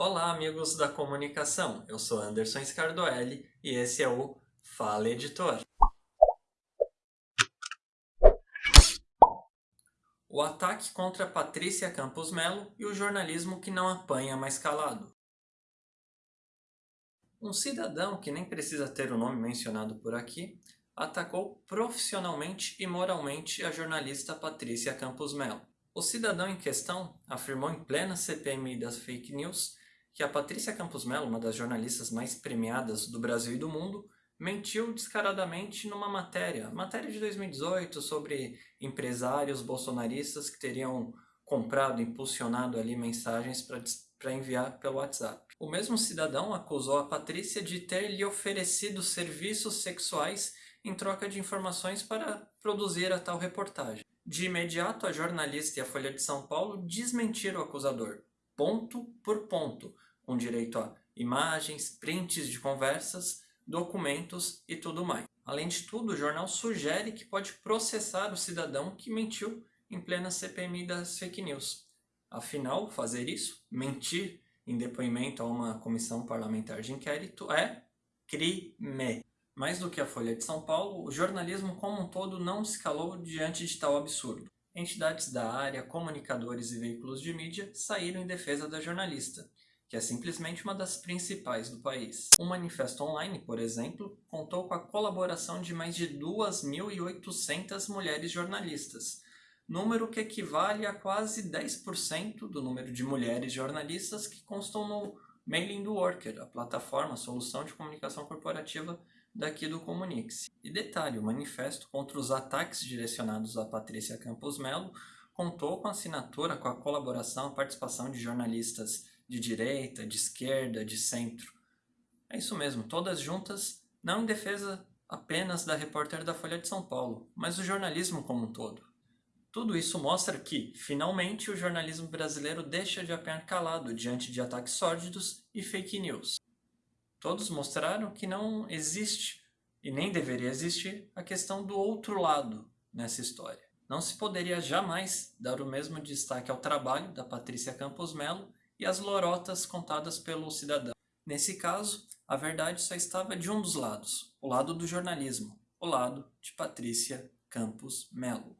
Olá, amigos da comunicação. Eu sou Anderson Scardoelli e esse é o Fala Editor. O ataque contra Patrícia Campos Melo e o jornalismo que não apanha mais calado. Um cidadão, que nem precisa ter o nome mencionado por aqui, atacou profissionalmente e moralmente a jornalista Patrícia Campos Melo. O cidadão em questão afirmou em plena CPMI das fake news que a Patrícia Campos Melo, uma das jornalistas mais premiadas do Brasil e do mundo, mentiu descaradamente numa matéria, matéria de 2018 sobre empresários bolsonaristas que teriam comprado, impulsionado ali mensagens para enviar pelo WhatsApp. O mesmo cidadão acusou a Patrícia de ter lhe oferecido serviços sexuais em troca de informações para produzir a tal reportagem. De imediato, a jornalista e a Folha de São Paulo desmentiram o acusador, ponto por ponto, com direito a imagens, prints de conversas, documentos e tudo mais. Além de tudo, o jornal sugere que pode processar o cidadão que mentiu em plena CPMI das fake news. Afinal, fazer isso, mentir em depoimento a uma comissão parlamentar de inquérito, é crime. Mais do que a Folha de São Paulo, o jornalismo como um todo não se calou diante de tal absurdo. Entidades da área, comunicadores e veículos de mídia saíram em defesa da jornalista, que é simplesmente uma das principais do país. Um manifesto online, por exemplo, contou com a colaboração de mais de 2.800 mulheres jornalistas, número que equivale a quase 10% do número de mulheres jornalistas que constam no Mailing do Worker, a plataforma, a solução de comunicação corporativa daqui do Comunix. E detalhe, o manifesto contra os ataques direcionados a Patrícia Campos Melo contou com assinatura, com a colaboração, a participação de jornalistas de direita, de esquerda, de centro. É isso mesmo, todas juntas, não em defesa apenas da repórter da Folha de São Paulo, mas do jornalismo como um todo. Tudo isso mostra que, finalmente, o jornalismo brasileiro deixa de apanhar calado diante de ataques sórdidos e fake news. Todos mostraram que não existe, e nem deveria existir, a questão do outro lado nessa história. Não se poderia jamais dar o mesmo destaque ao trabalho da Patrícia Campos Melo e às lorotas contadas pelo cidadão. Nesse caso, a verdade só estava de um dos lados, o lado do jornalismo, o lado de Patrícia Campos Melo.